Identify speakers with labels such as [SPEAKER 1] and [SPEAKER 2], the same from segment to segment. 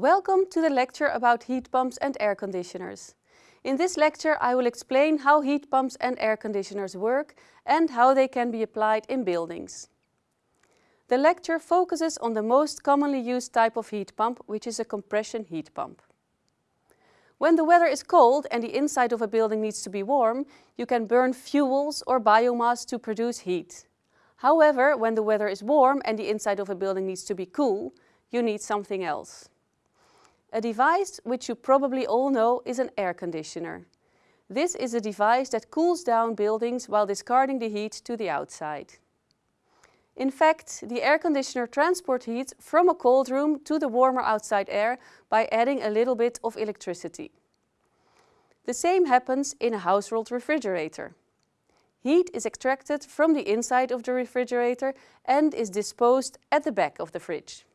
[SPEAKER 1] Welcome to the lecture about heat pumps and air conditioners. In this lecture I will explain how heat pumps and air conditioners work and how they can be applied in buildings. The lecture focuses on the most commonly used type of heat pump, which is a compression heat pump. When the weather is cold and the inside of a building needs to be warm, you can burn fuels or biomass to produce heat. However, when the weather is warm and the inside of a building needs to be cool, you need something else. A device which you probably all know is an air conditioner. This is a device that cools down buildings while discarding the heat to the outside. In fact, the air conditioner transports heat from a cold room to the warmer outside air by adding a little bit of electricity. The same happens in a household refrigerator. Heat is extracted from the inside of the refrigerator and is disposed at the back of the fridge.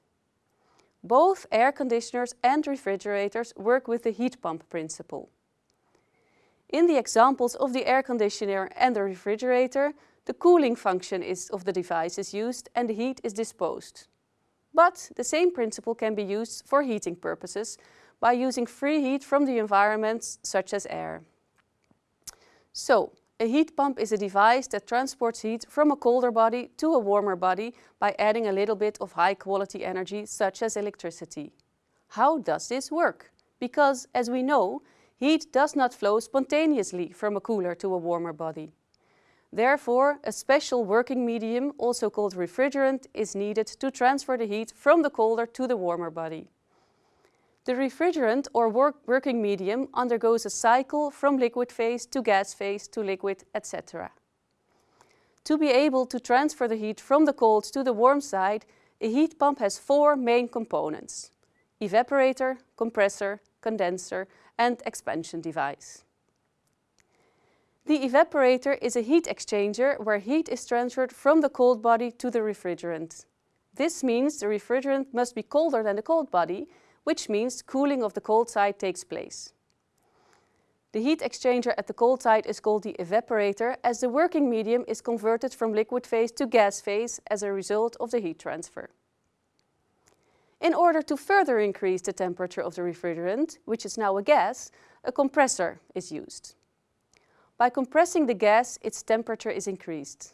[SPEAKER 1] Both air conditioners and refrigerators work with the heat pump principle. In the examples of the air conditioner and the refrigerator, the cooling function is of the device is used and the heat is disposed. But the same principle can be used for heating purposes by using free heat from the environments such as air. So, a heat pump is a device that transports heat from a colder body to a warmer body by adding a little bit of high quality energy such as electricity. How does this work? Because, as we know, heat does not flow spontaneously from a cooler to a warmer body. Therefore, a special working medium, also called refrigerant, is needed to transfer the heat from the colder to the warmer body. The refrigerant or work working medium undergoes a cycle from liquid phase to gas phase to liquid, etc. To be able to transfer the heat from the cold to the warm side, a heat pump has four main components. Evaporator, compressor, condenser and expansion device. The evaporator is a heat exchanger where heat is transferred from the cold body to the refrigerant. This means the refrigerant must be colder than the cold body which means cooling of the cold side takes place. The heat exchanger at the cold side is called the evaporator as the working medium is converted from liquid phase to gas phase as a result of the heat transfer. In order to further increase the temperature of the refrigerant, which is now a gas, a compressor is used. By compressing the gas, its temperature is increased.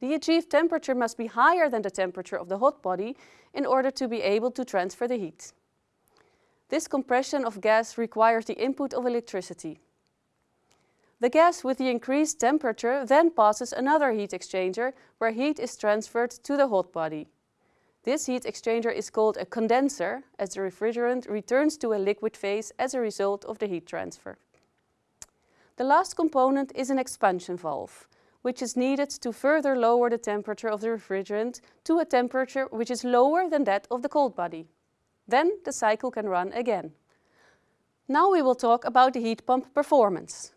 [SPEAKER 1] The achieved temperature must be higher than the temperature of the hot body in order to be able to transfer the heat. This compression of gas requires the input of electricity. The gas with the increased temperature then passes another heat exchanger where heat is transferred to the hot body. This heat exchanger is called a condenser as the refrigerant returns to a liquid phase as a result of the heat transfer. The last component is an expansion valve, which is needed to further lower the temperature of the refrigerant to a temperature which is lower than that of the cold body. Then the cycle can run again. Now we will talk about the heat pump performance.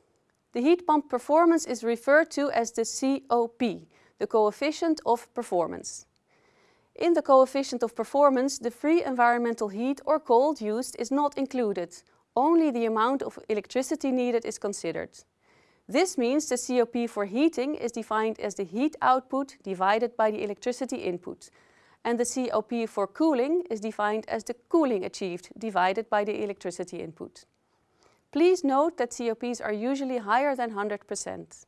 [SPEAKER 1] The heat pump performance is referred to as the COP, the coefficient of performance. In the coefficient of performance, the free environmental heat or cold used is not included. Only the amount of electricity needed is considered. This means the COP for heating is defined as the heat output divided by the electricity input, and the COP for cooling is defined as the cooling achieved divided by the electricity input. Please note that COPs are usually higher than 100%.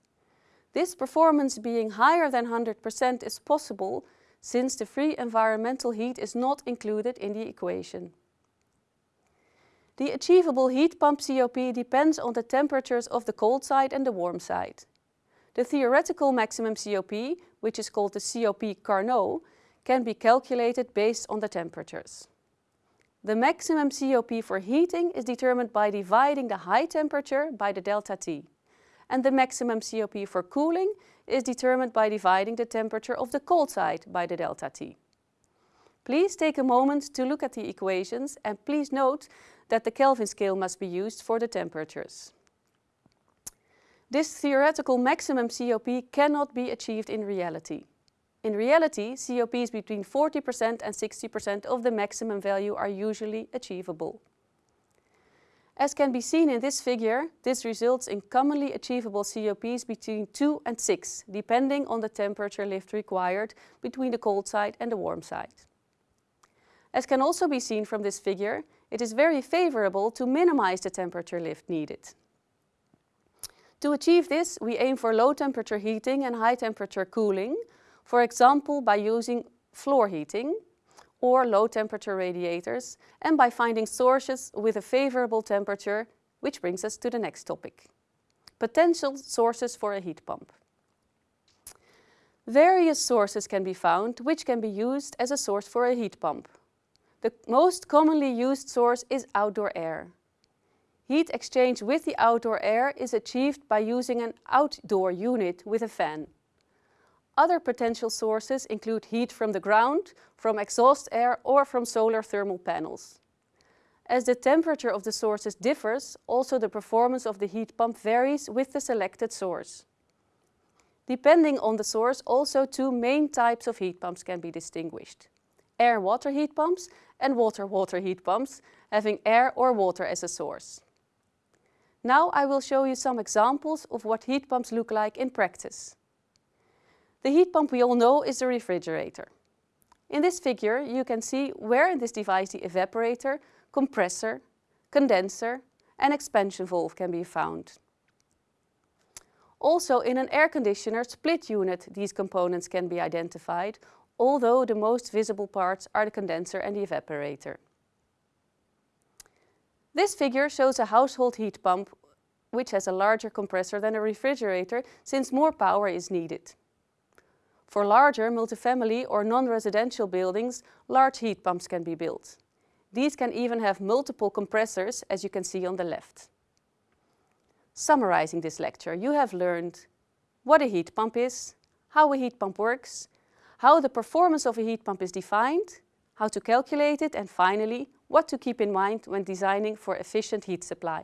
[SPEAKER 1] This performance being higher than 100% is possible since the free environmental heat is not included in the equation. The achievable heat pump COP depends on the temperatures of the cold side and the warm side. The theoretical maximum COP, which is called the COP Carnot, can be calculated based on the temperatures. The maximum COP for heating is determined by dividing the high temperature by the delta T. And the maximum COP for cooling is determined by dividing the temperature of the cold side by the delta T. Please take a moment to look at the equations and please note that the Kelvin scale must be used for the temperatures. This theoretical maximum COP cannot be achieved in reality. In reality, COPs between 40% and 60% of the maximum value are usually achievable. As can be seen in this figure, this results in commonly achievable COPs between 2 and 6, depending on the temperature lift required between the cold side and the warm side. As can also be seen from this figure, it is very favorable to minimize the temperature lift needed. To achieve this, we aim for low temperature heating and high temperature cooling, for example by using floor heating or low temperature radiators and by finding sources with a favorable temperature, which brings us to the next topic. Potential sources for a heat pump. Various sources can be found which can be used as a source for a heat pump. The most commonly used source is outdoor air. Heat exchange with the outdoor air is achieved by using an outdoor unit with a fan. Other potential sources include heat from the ground, from exhaust air or from solar thermal panels. As the temperature of the sources differs, also the performance of the heat pump varies with the selected source. Depending on the source, also two main types of heat pumps can be distinguished. Air-water heat pumps and water-water heat pumps, having air or water as a source. Now I will show you some examples of what heat pumps look like in practice. The heat pump we all know is the refrigerator. In this figure you can see where in this device the evaporator, compressor, condenser and expansion valve can be found. Also in an air conditioner split unit these components can be identified, although the most visible parts are the condenser and the evaporator. This figure shows a household heat pump which has a larger compressor than a refrigerator since more power is needed. For larger multifamily or non-residential buildings, large heat pumps can be built. These can even have multiple compressors as you can see on the left. Summarizing this lecture, you have learned what a heat pump is, how a heat pump works, how the performance of a heat pump is defined, how to calculate it and finally what to keep in mind when designing for efficient heat supply.